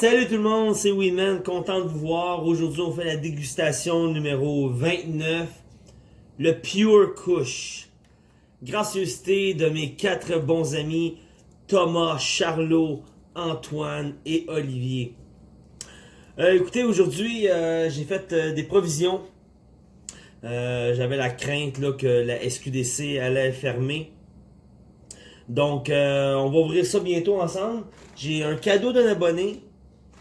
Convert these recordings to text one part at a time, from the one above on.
Salut tout le monde, c'est Winman, content de vous voir. Aujourd'hui, on fait la dégustation numéro 29, le Pure Kush. Gracieuseté de mes quatre bons amis, Thomas, Charlot, Antoine et Olivier. Euh, écoutez, aujourd'hui, euh, j'ai fait euh, des provisions. J'avais la crainte que la SQDC allait fermer. Donc, on va ouvrir ça bientôt ensemble. J'ai un cadeau d'un abonné.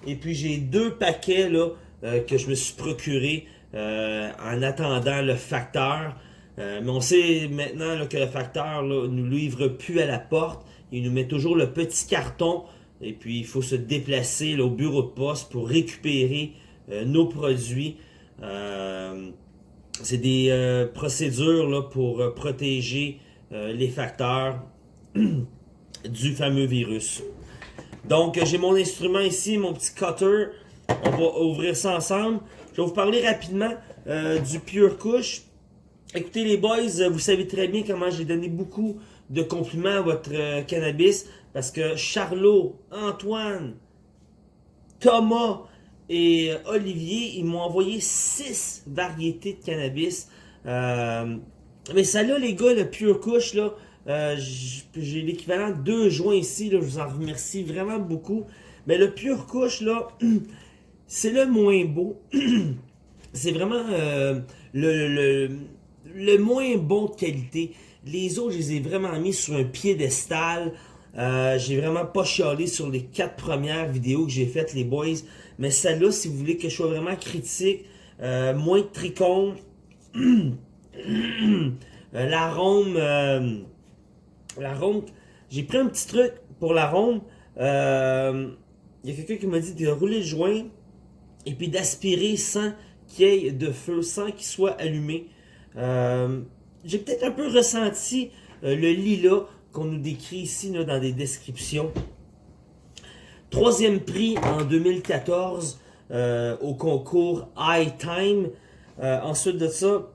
Et puis, j'ai deux paquets là, euh, que je me suis procuré euh, en attendant le facteur. Euh, mais on sait maintenant que le facteur là, nous livre plus à la porte. Il nous met toujours le petit carton. Et puis, il faut se déplacer au bureau de poste pour récupérer nos produits. C'est des procédures là, pour protéger les facteurs du fameux virus. Donc, euh, j'ai mon instrument ici, mon petit cutter. On va ouvrir ça ensemble. Je vais vous parler rapidement euh, du Pure Kush. Écoutez les boys, euh, vous savez très bien comment j'ai donné beaucoup de compliments à votre cannabis parce que Charlot, Antoine, Thomas et Olivier, ils m'ont envoyé six variétés de cannabis. Mais ça là, les gars, le Pure Kush, là, euh, j'ai l'équivalent de deux joints ici, je vous en remercie vraiment beaucoup. Mais le Pure Kush, là, c'est le moins beau. c'est vraiment euh, le, le, le moins bon de qualité. Les autres, je les ai vraiment mis sur un piédestal. Euh, j'ai vraiment pas chialé sur les quatre premières vidéos que j'ai faites, les boys. Mais celle-là, si vous voulez que je sois vraiment critique, moins de tricône, euh, l'arôme, euh, l'arôme, j'ai pris un petit truc pour l'arôme. Euh, Il y a quelqu'un qui m'a dit de rouler le joint et puis d'aspirer sans qu'il y ait de feu, sans qu'il soit allumé. Euh, j'ai peut-être un peu ressenti euh, le lilas qu'on nous décrit ici là, dans des descriptions. Troisième prix en 2014 euh, au concours High Time. Ensuite de ça,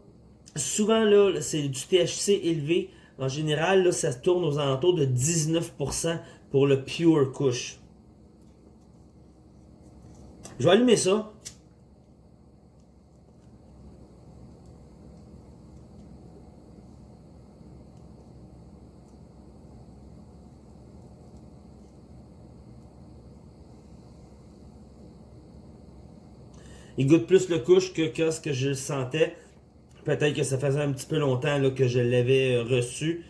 souvent là, c'est du THC élevé. En général, ça tourne aux alentours de 19% pour le Pure Kush. Je vais allumer ça. Il goûte plus le couche que, ce que je sentais. Peut-être que ça faisait un petit peu longtemps là, que je l'avais euh, reçu.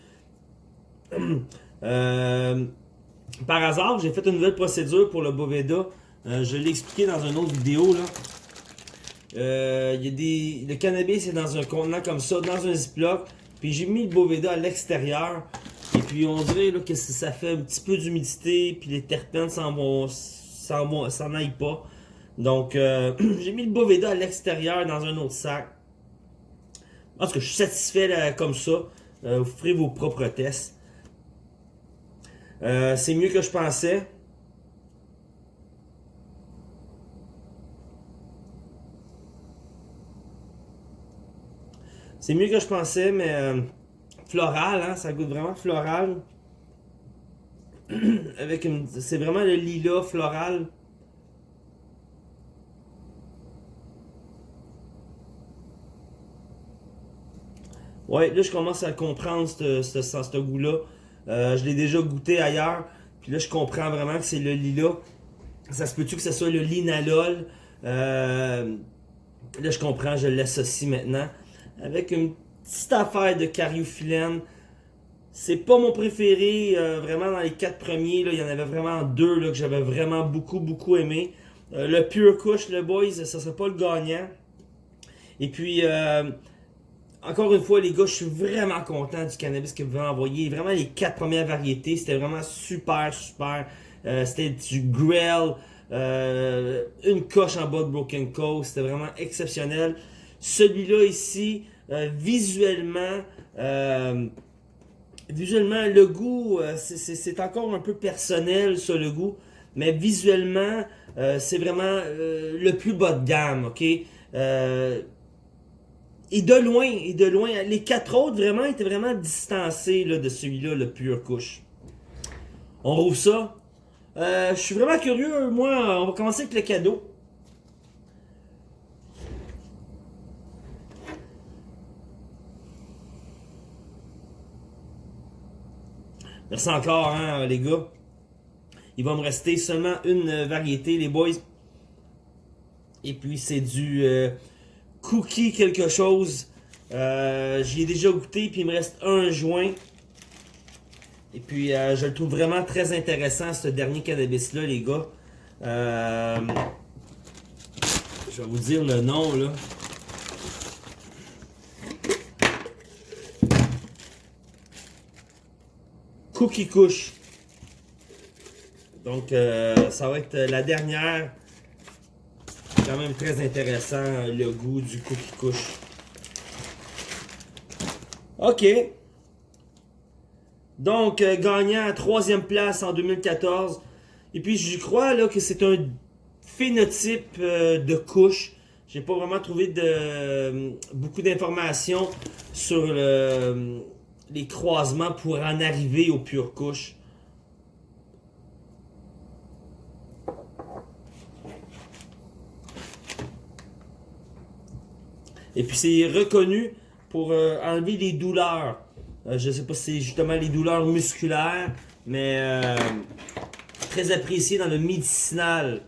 Euh, par hasard, j'ai fait une nouvelle procédure pour le Boveda. Euh, je l'ai expliqué dans une autre vidéo. Là. Y a des, le cannabis est dans un contenant comme ça, dans un ziploc. Puis j'ai mis le Boveda à l'extérieur. Et puis on dirait là, que ça fait un petit peu d'humidité. Puis les terpènes s'en vont, s'en aillent pas. Donc j'ai mis le Boveda à l'extérieur dans un autre sac. En tout cas, je suis satisfait comme ça. Euh, vous ferez vos propres tests. Euh, c'est mieux que je pensais. C'est mieux que je pensais, mais euh, floral, hein, ça goûte vraiment floral. C'est vraiment le lilas floral. Ouais, là je commence à comprendre ce, goût-là. Euh, je l'ai déjà goûté ailleurs. Puis là je comprends vraiment que c'est le lilas. Ça se peut-tu que ce soit le linalol? Euh, là je comprends, je l'associe maintenant. Avec une petite affaire de cariophyllène. C'est pas mon préféré, euh, vraiment dans les quatre premiers, il y en avait vraiment deux là, que j'avais vraiment beaucoup, beaucoup aimé. Euh, le Pure Kush, le Boys, ça serait pas le gagnant. Et puis, euh, encore une fois, les gars, je suis vraiment content du cannabis que vous avez envoyé. Vraiment, les quatre premières variétés, c'était vraiment super, super. Euh, c'était du Grell, euh, une coche en bas de Broken Coast. C'était vraiment exceptionnel. Celui-là ici, euh, visuellement, euh, visuellement, le goût, euh, c'est- encore un peu personnel, ça, le goût. Mais visuellement, c'est vraiment le plus bas de gamme, ok? Et de loin, et de loin, les quatre autres vraiment étaient vraiment distancés là, de celui-là, le pur couche. On rouvre ça. Euh, je suis vraiment curieux. Moi, on va commencer avec le cadeau. Merci encore, hein, les gars. Il va me rester seulement une variété, les boys. Et puis, c'est du euh, cookie quelque chose. Euh, J'y ai déjà goûté, puis il me reste un joint. Et puis, euh, je le trouve vraiment très intéressant, ce dernier cannabis-là, les gars. Euh, je vais vous dire le nom, là. Cookie Kush. Donc, ça va être la dernière. Même très intéressant, le goût du Cookie Kush. OK. Donc, euh, gagnant à troisième place en 2014. Et puis, je crois là, que c'est un phénotype euh, de couche. J'ai pas vraiment trouvé de, beaucoup d'informations sur le, les croisements pour en arriver aux pures couches. Et puis c'est reconnu pour euh, enlever les douleurs. Euh, je sais pas si c'est justement les douleurs musculaires, mais euh, très apprécié dans le médicinal.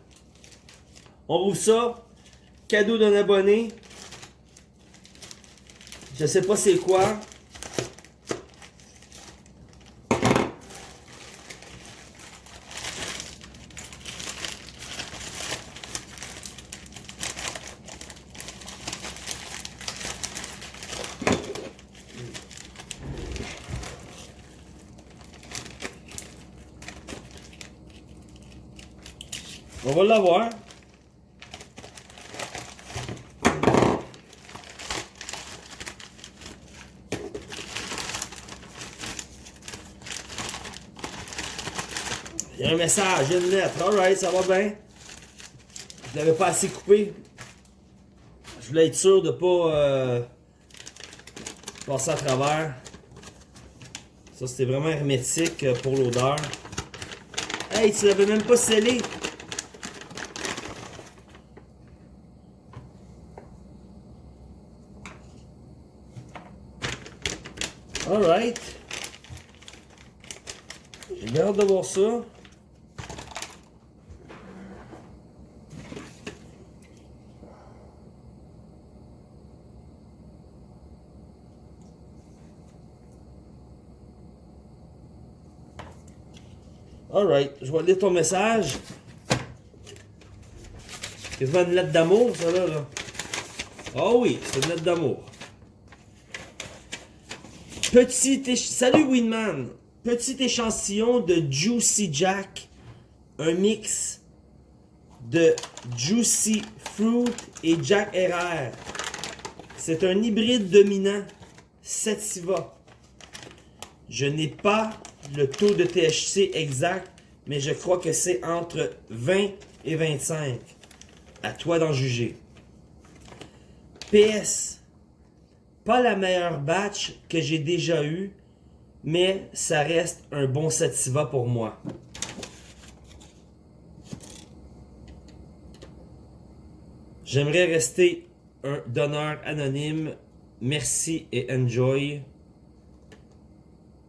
On ouvre ça. Cadeau d'un abonné. Je sais pas c'est quoi. On va l'avoir. Il y a un message, une lettre. Alright, ça va bien? Je l'avais pas assez coupé. Je voulais être sûr de pas euh, passer à travers. Ça, c'était vraiment hermétique pour l'odeur. Hey, tu l'avais même pas scellé. Alright. J'ai hâte de voir ça. Je vais lire ton message. C'est une lettre d'amour, ça là. Ah oui, c'est une lettre d'amour. Petit Salut Winman! Petit échantillon de Juicy Jack. Un mix de Juicy Fruit et Jack RR. C'est un hybride dominant Sativa. Je n'ai pas le taux de THC exact, mais je crois que c'est entre 20 et 25. À toi d'en juger. PS. Pas la meilleure batch que j'ai déjà eu, mais ça reste un bon sativa pour moi. J'aimerais rester un donneur anonyme. Merci et enjoy.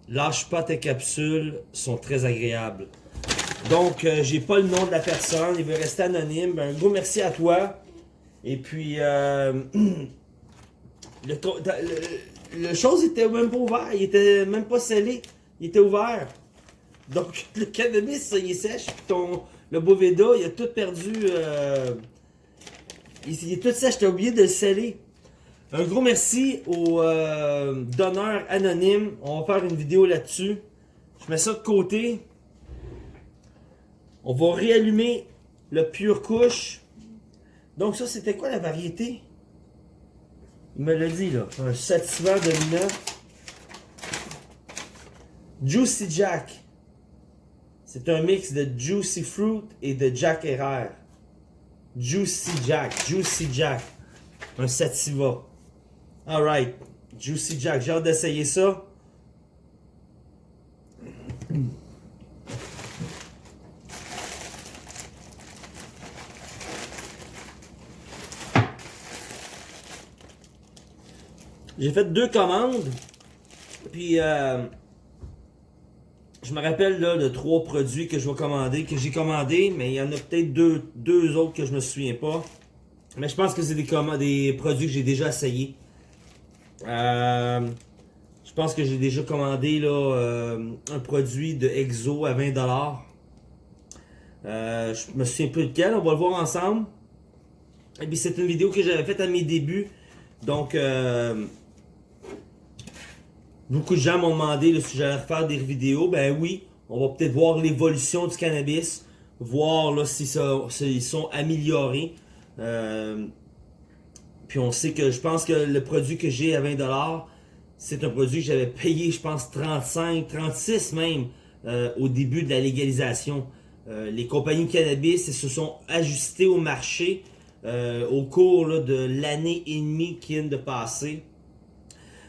Lâche pas tes capsules, sont très agréables. Donc, euh, j'ai pas le nom de la personne, il veut rester anonyme. Ben, un gros merci à toi. Et puis, euh, Le, le, chose était même pas ouvert, il était même pas scellé, il était ouvert. Donc le cannabis, il est sèche, ton, le Boveda, il a tout perdu, euh, il, est tout sèche, t'as oublié de le sceller. Un gros merci aux euh, donneurs anonymes, on va faire une vidéo là-dessus. Je mets ça de côté. On va réallumer le pure couche. Donc ça, c'était quoi la variété? Il me l'a dit, là. Un satisfaisant dominant. Juicy Jack. C'est un mix de Juicy Fruit et de Jack Herrera. Juicy Jack. Juicy Jack. Un sativa. Alright. Juicy Jack. J'ai hâte d'essayer ça. J'ai fait deux commandes. Puis, euh, je me rappelle là, de trois produits que je vais commander, que j'ai commandé, mais il y en a peut-être deux, deux autres que je me souviens pas. Mais je pense que c'est des, des produits que j'ai déjà essayés. Euh, je pense que j'ai déjà commandé là, euh, un produit de Exo à 20$. Euh, je me souviens plus de quel, on va le voir ensemble. Et puis c'est une vidéo que j'avais faite à mes débuts. Donc, euh, beaucoup de gens m'ont demandé si j'allais refaire des vidéos. Ben oui, on va peut-être voir l'évolution du cannabis. Voir là, si ça, s'ils sont améliorés. Euh, puis on sait que je pense que le produit que j'ai à 20$, c'est un produit que j'avais payé, je pense, 35, 36 même euh, au début de la légalisation. Euh, les compagnies de cannabis se sont ajustées au marché au cours de l'année et demie qui vient de passer.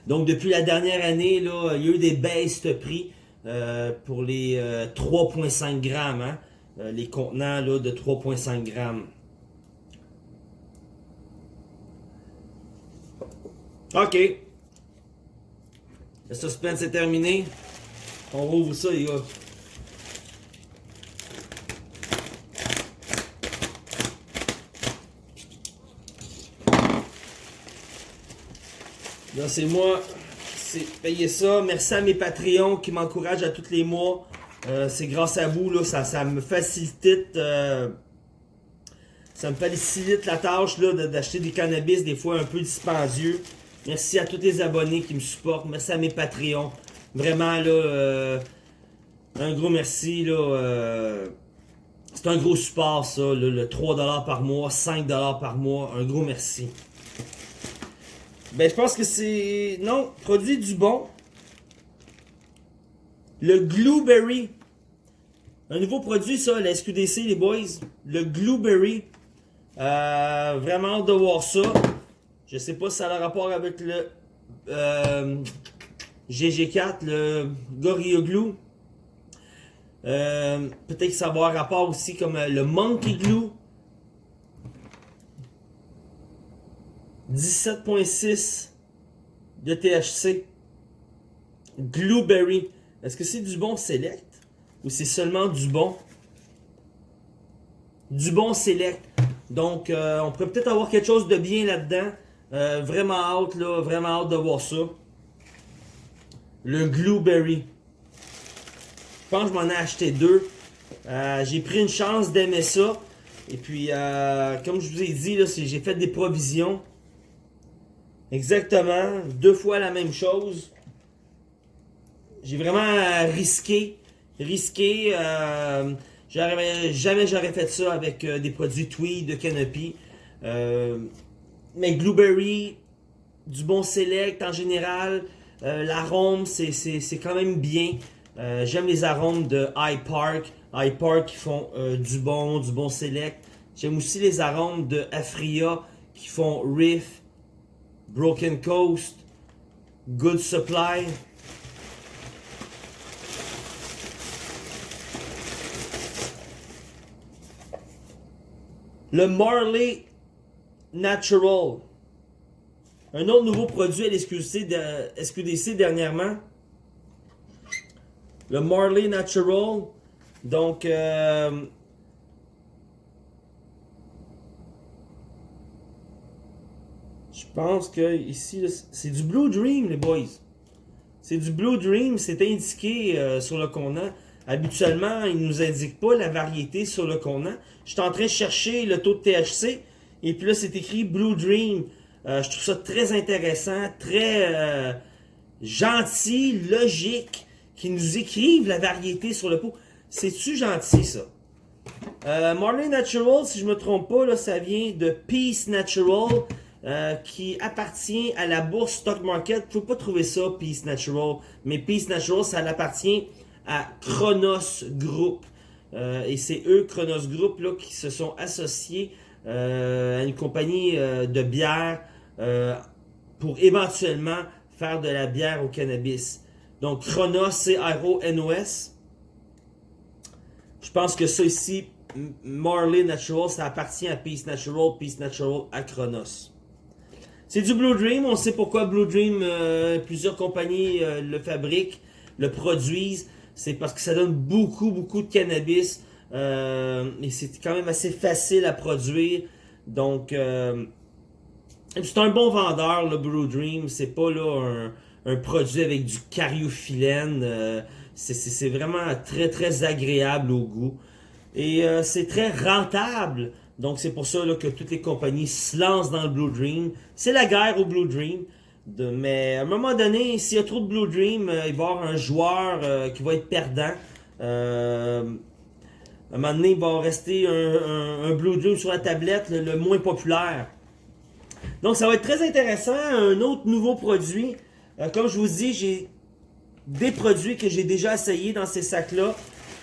Donc depuis la dernière année, là, il y a eu des baisses de prix pour les 3.5 grammes, hein, les contenants là, de 3.5 grammes. Ok. Le suspense est terminé. On rouvre ça, les gars. C'est moi c'est payer ça. Merci à mes Patreons qui m'encouragent à tous les mois. Euh, c'est grâce à vous, là, ça, me facilite euh, ça me facilite la tâche d'acheter des cannabis des fois un peu dispendieux. Merci à tous les abonnés qui me supportent. Merci à mes Patreons. Vraiment, là, euh, un gros merci. là. C'est un gros support, ça. le 3$ par mois, 5$ par mois. Un gros merci. Ben, je pense que c'est... Non, produit du bon. Le Glueberry. Un nouveau produit, ça, la SQDC, les boys. Le Glueberry. Euh, vraiment de voir ça. Je sais pas si ça a rapport avec le euh, GG4, le Gorilla Glue. Euh, Peut-être que ça va avoir rapport aussi comme le Monkey Glue. 17.6 de THC. Blueberry. Est-ce que c'est du bon select? Ou c'est seulement du bon? Du bon select. Donc, euh, on pourrait peut-être avoir quelque chose de bien là-dedans. Euh, vraiment hâte, là, vraiment hâte de voir ça. Le Glueberry. Je pense que je m'en ai acheté deux. Euh, j'ai pris une chance d'aimer ça. Et puis, comme je vous ai dit, j'ai fait des provisions. Exactement. Deux fois la même chose. J'ai vraiment risqué. Risqué. jamais j'aurais fait ça avec des produits Tweed de Canopy. Mais Blueberry, du bon select en général. Euh, l'arôme, c'est quand même bien. Euh, j'aime les arômes de High Park. High Park qui font euh, du bon, du bon select. J'aime aussi les arômes de Afria qui font Riff, Broken Coast, Good Supply. Le Marley Natural. Un autre nouveau produit à l'SQDC dernièrement. Le Marley Natural. Donc, euh, pense que ici, c'est du Blue Dream, les boys. C'est du Blue Dream, c'est indiqué euh, sur le contenant. Habituellement, il ne nous indique pas la variété sur le contenant. Je suis en train de chercher le taux de THC. Et puis là, c'est écrit Blue Dream. Euh, je trouve ça très intéressant, très euh, gentil, logique, qu'ils nous écrivent la variété sur le pot. C'est-tu gentil, ça? Marley Natural, si je me trompe pas, là, ça vient de Peace Natural, euh, qui appartient à la bourse Stock Market. Vous pouvez pas trouver ça, Peace Natural. Mais Peace Natural, ça appartient à Chronos Group. et c'est eux, Chronos Group, là, qui se sont associés euh, à une compagnie euh, de bière euh, pour éventuellement faire de la bière au cannabis. Donc Chronos, c'est R-O-N-O-S. Je pense que ça ici, Marley Natural, ça appartient à Peace Natural, Peace Natural à Chronos. C'est du Blue Dream, on sait pourquoi Blue Dream, euh, plusieurs compagnies euh, le fabriquent, le produisent. C'est parce que ça donne beaucoup, beaucoup de cannabis. Euh, et c'est quand même assez facile à produire. Donc, c'est un bon vendeur, le Blue Dream. C'est pas là un, produit avec du cariophyllène. c'est vraiment très, très agréable au goût. Et c'est très rentable. Donc, c'est pour ça que toutes les compagnies se lancent dans le Blue Dream. C'est la guerre au Blue Dream. mais à un moment donné, s'il y a trop de Blue Dream, euh, il va y avoir un joueur euh, qui va être perdant. Euh, à un moment donné, il va rester un, Blue Dream sur la tablette, le, moins populaire. Donc, ça va être très intéressant. Un autre nouveau produit. comme je vous dis, j'ai des produits que j'ai déjà essayés dans ces sacs-là.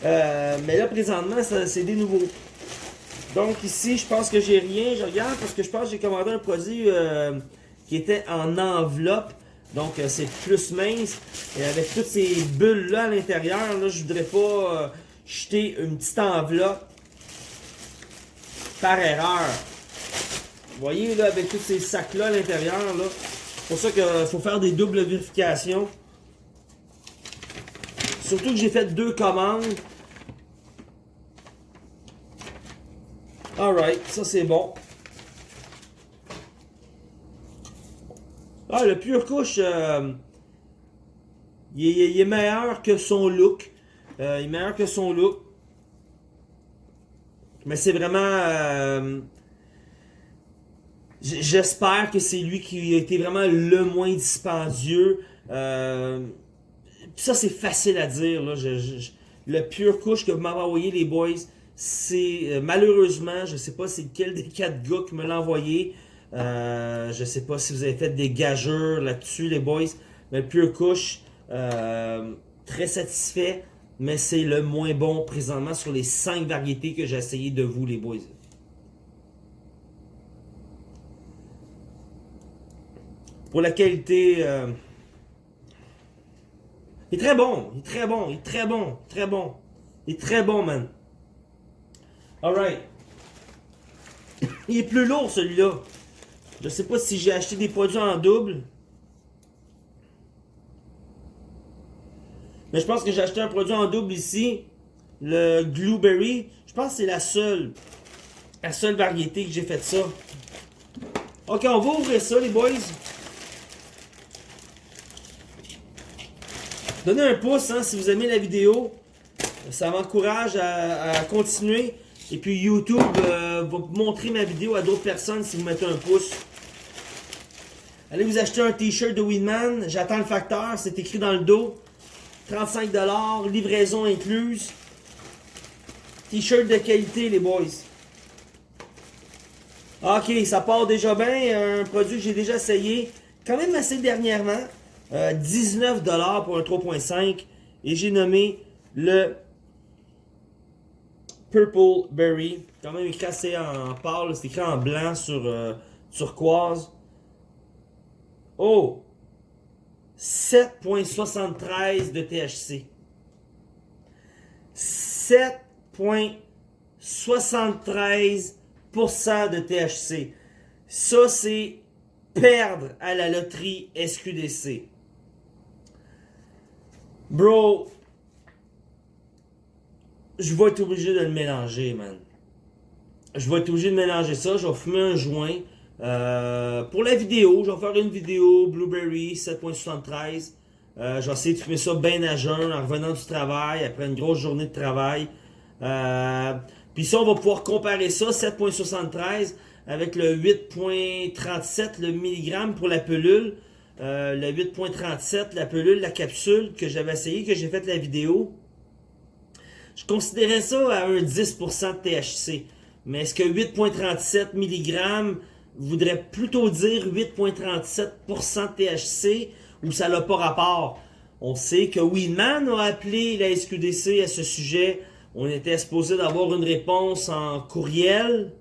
mais là, présentement, c'est des nouveaux. Donc ici, je pense que j'ai rien. Je regarde parce que je pense que j'ai commandé un produit euh, qui était en enveloppe. Donc euh, c'est plus mince. Et avec toutes ces bulles-là à l'intérieur, là, je voudrais pas euh, jeter une petite enveloppe par erreur. Vous voyez là, avec tous ces sacs-là à l'intérieur, là. C'est pour ça qu'il faut faire des doubles vérifications. Surtout que j'ai fait deux commandes. Alright, ça c'est bon. Ah, le Pure Couche, euh, il, est, meilleur que son look. Euh, il est meilleur que son look. Mais c'est vraiment... Euh, j'espère que c'est lui qui a été vraiment le moins dispendieux. ça, c'est facile à dire. Le Pure Couche que vous m'avez envoyé, les boys, c'est euh, malheureusement, je sais pas c'est quel des quatre gars qui me l'a envoyé. Euh, je sais pas si vous avez fait des gageurs là-dessus, les boys. Mais Pure Couche, euh, très satisfait. Mais c'est le moins bon présentement sur les cinq variétés que j'ai essayé de vous, les boys. Pour la qualité... Il est très bon, il est très bon, il est très bon, très bon. Il est très bon, man. Alright. Il est plus lourd celui-là. Je sais pas si j'ai acheté des produits en double. Mais je pense que j'ai acheté un produit en double ici. Le Blueberry. Je pense que c'est la seule. La seule variété que j'ai fait ça. Ok, on va ouvrir ça les boys. Donnez un pouce hein, si vous aimez la vidéo. Ça m'encourage à continuer. Et puis YouTube euh, va montrer ma vidéo à d'autres personnes si vous mettez un pouce. Allez vous acheter un t-shirt de Winman. J'attends le facteur. C'est écrit dans le dos. 35$. Livraison incluse. T-shirt de qualité les boys. Ok, ça part déjà bien. Un produit que j'ai déjà essayé. Quand même assez dernièrement. 19$ euh, pour un 3.5. Et j'ai nommé le Purple Berry. Quand même écrit assez en pâle. C'est écrit en blanc sur euh, turquoise. Oh! 7.73 de THC. 7.73% de THC. Ça, c'est perdre à la loterie SQDC. Bro, je vais être obligé de le mélanger, man. Je vais être obligé de mélanger ça. Je vais fumer un joint. Euh, pour la vidéo, je vais faire une vidéo Blueberry 7.73. Euh, je vais essayer de fumer ça bien à jeun en revenant du travail, après une grosse journée de travail. Euh, puis ça, on va pouvoir comparer ça, 7.73, avec le 8.37, le milligramme pour la pelule. Le 8.37, la pelule, la capsule que j'avais essayé, que j'ai fait la vidéo. Je considérais ça à un 10% de THC. Mais est-ce que 8.37 mg voudrait plutôt dire 8.37% de THC ou ça n'a pas rapport? On sait que Weedman a appelé la SQDC à ce sujet. On était supposé d'avoir une réponse en courriel.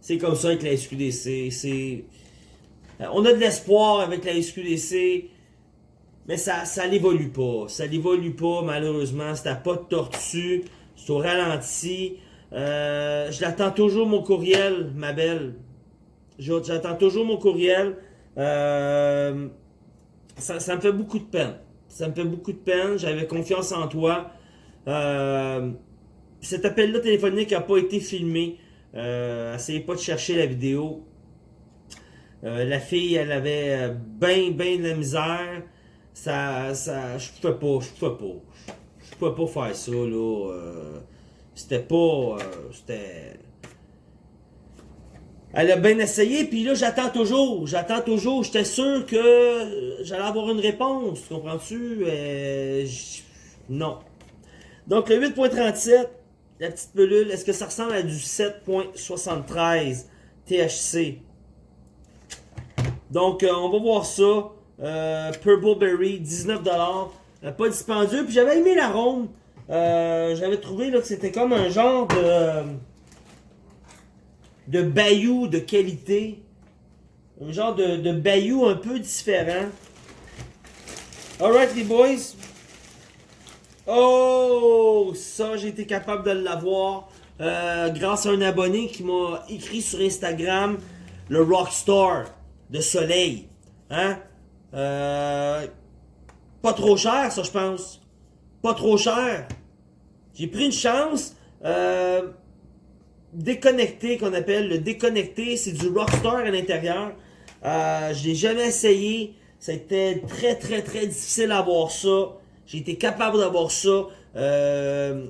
C'est comme ça avec la SQDC. C'est... On a de l'espoir avec la SQDC. Mais ça, ça n'évolue pas. Ça n'évolue pas, malheureusement. C'est à pas de tortue. C'est au ralenti. Euh, je l'attends toujours, mon courriel, ma belle. J'attends toujours mon courriel. Euh, ça, me fait beaucoup de peine. Ça me fait beaucoup de peine. J'avais confiance en toi. Euh, cet appel-là téléphonique n'a pas été filmé. Euh, essayez pas de chercher la vidéo. La fille, elle avait bien, bien de la misère. Ça, ça, je pouvais pas, je pouvais pas. Je pouvais pas faire ça, là. c'était pas, c'était... Elle a bien essayé, puis là, j'attends toujours. J'attends toujours. J'étais sûr que j'allais avoir une réponse. Comprends-tu? Euh, non. Donc, le 8.37, la petite pelule, est-ce que ça ressemble à du 7.73 THC? Donc, euh, on va voir ça. Euh, Purple Berry, 19$. pas dispendieux. Puis j'avais aimé l'arôme. j'avais trouvé que c'était comme un genre de de bayou de qualité. Un genre de, de bayou un peu différent. Alright les boys. Oh, ça j'ai été capable de l'avoir euh, grâce à un abonné qui m'a écrit sur Instagram le Rockstar de Soleil. Hein? Euh, pas trop cher ça je pense. Pas trop cher. J'ai pris une chance. Euh, déconnecté qu'on appelle. Le déconnecté, c'est du Rockstar à l'intérieur. Euh, je l'ai jamais essayé. C'était très très très difficile d'avoir ça. J'ai été capable d'avoir ça euh,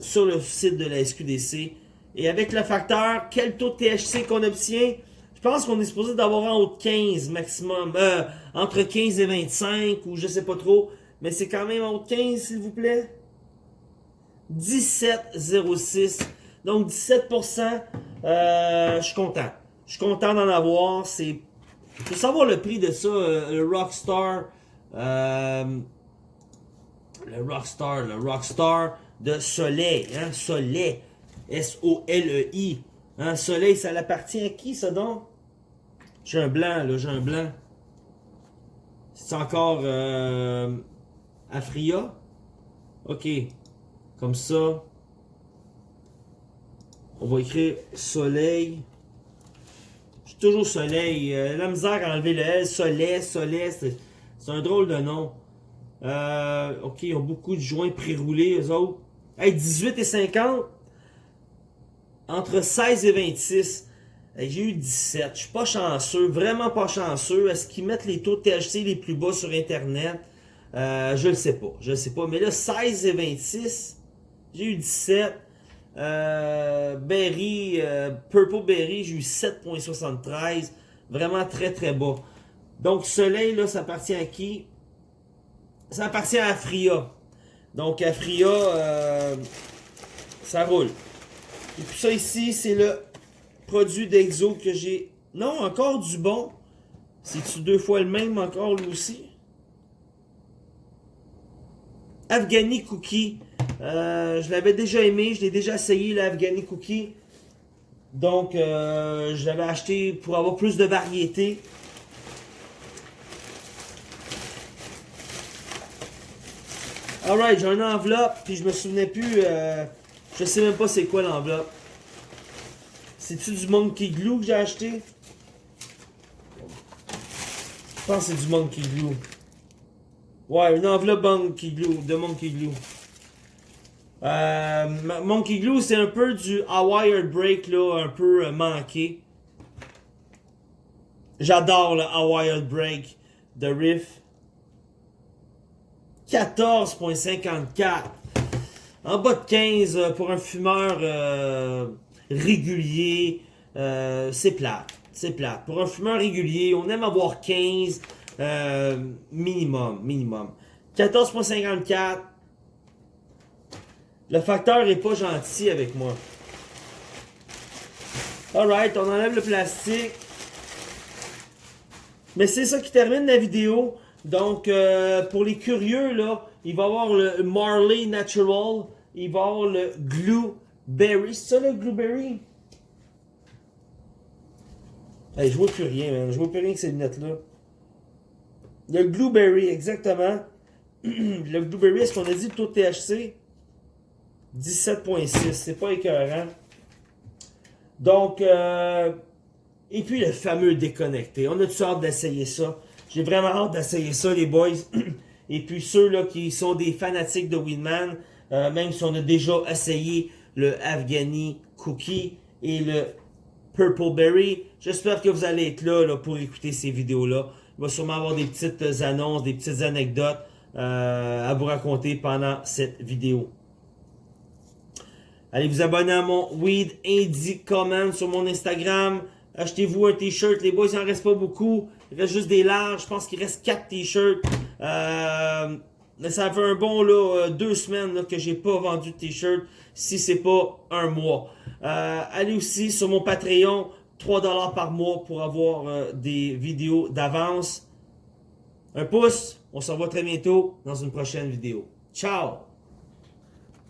sur le site de la SQDC. Et avec le facteur, quel taux de THC qu'on obtient? Je pense qu'on est supposé d'avoir en haut de 15 maximum. Euh, entre 15 et 25 ou je sais pas trop. Mais c'est quand même en haut de 15 s'il vous plaît. 17,06. Donc 17%, euh, je suis content. Je suis content d'en avoir. C'est faut savoir le prix de ça, euh, le Rockstar. Euh, le Rockstar, le Rockstar de Soleil. Hein, Soleil. S-O-L-E-I. Hein, Soleil, ça appartient à qui ça donc? J'ai un blanc, là, j'ai un blanc. C'est encore euh, Afria? Ok. Comme ça. On va écrire soleil. Je toujours soleil. Euh, la misère à enlever le L. Soleil, soleil. C'est un drôle de nom. Euh, ok, ils ont beaucoup de joints pré-roulés, eux autres. Hey, 18 et 50. Entre 16 et 26. J'ai eu 17. Je suis pas chanceux. Vraiment pas chanceux. Est-ce qu'ils mettent les taux de THC les plus bas sur Internet? Euh, je le sais pas. Je le sais pas. Mais là, 16 et 26. J'ai eu 17. Euh, Berry, euh, Purple Berry, j'ai eu 7.73. Vraiment très très bas. Donc Soleil, là, ça appartient à qui? Ça appartient à Fria. Donc Afria, euh, ça roule. Et puis ça ici, c'est le produit d'Exo que j'ai... Non, encore du bon. C'est-tu deux fois le même encore lui aussi? Afghani Cookie. Euh, je l'avais déjà aimé, je l'ai déjà essayé, l'Afghani Cookie. Donc, euh, je l'avais acheté pour avoir plus de variété. Alright, j'ai une enveloppe, puis je me souvenais plus, euh, je sais même pas c'est quoi l'enveloppe. C'est-tu du Monkey Glue que j'ai acheté? Je pense que c'est du Monkey Glue. Ouais, une enveloppe Monkey Glue, de Monkey Glue. Euh, Monkey Glue, c'est un peu du Hawaii Break, là, un peu euh, manqué. J'adore le Hawaii Break de Riff. 14.54. En bas de 15 euh, pour un fumeur régulier, c'est plat. C'est plat. Pour un fumeur régulier, on aime avoir 15 minimum. Minimum. 14.54. Le facteur est pas gentil avec moi. Alright, on enlève le plastique. Mais c'est ça qui termine la vidéo. Donc, euh, pour les curieux, là, il va y avoir le Marley Natural. Il va y avoir le Glue Berry. C'est ça le Glue Berry? Hey, je vois plus rien, man. Je vois plus rien que ces lunettes-là. Le Blueberry, exactement. le Blueberry, est-ce qu'on a dit le taux de THC? 17.6, c'est pas écœurant. Donc, euh, et puis le fameux déconnecté. On a toutes hâte d'essayer ça. J'ai vraiment hâte d'essayer ça, les boys. et puis ceux là qui sont des fanatiques de Winman, euh, même si on a déjà essayé le Afghani Cookie et le Purple Berry, j'espère que vous allez être là, pour écouter ces vidéos-là. Il va sûrement avoir des petites annonces, des petites anecdotes euh, à vous raconter pendant cette vidéo. Allez vous abonner à mon Weed Indie Comment sur mon Instagram. Achetez-vous un t-shirt. Les boys, il n'en reste pas beaucoup. Il reste juste des larges. Je pense qu'il reste 4 t-shirts. Euh, ça fait un bon là, euh, deux semaines là, que j'ai pas vendu de t-shirt. Si c'est pas un mois. Euh, allez aussi sur mon Patreon. 3$ par mois pour avoir euh, des vidéos d'avance. Un pouce. On se revoit très bientôt dans une prochaine vidéo. Ciao!